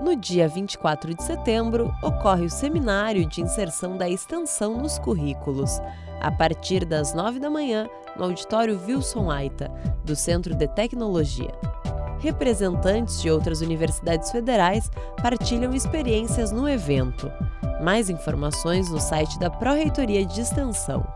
No dia 24 de setembro, ocorre o Seminário de Inserção da Extensão nos Currículos, a partir das 9 da manhã, no auditório Wilson Aita, do Centro de Tecnologia. Representantes de outras universidades federais partilham experiências no evento. Mais informações no site da Pró-Reitoria de Extensão.